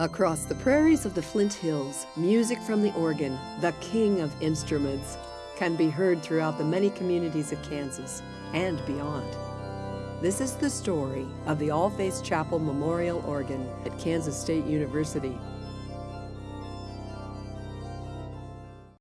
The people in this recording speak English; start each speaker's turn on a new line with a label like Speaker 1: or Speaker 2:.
Speaker 1: Across the prairies of the Flint Hills, music from the organ, the king of instruments, can be heard throughout the many communities of Kansas and beyond. This is the story of the All Faiths Chapel Memorial Organ at Kansas State University,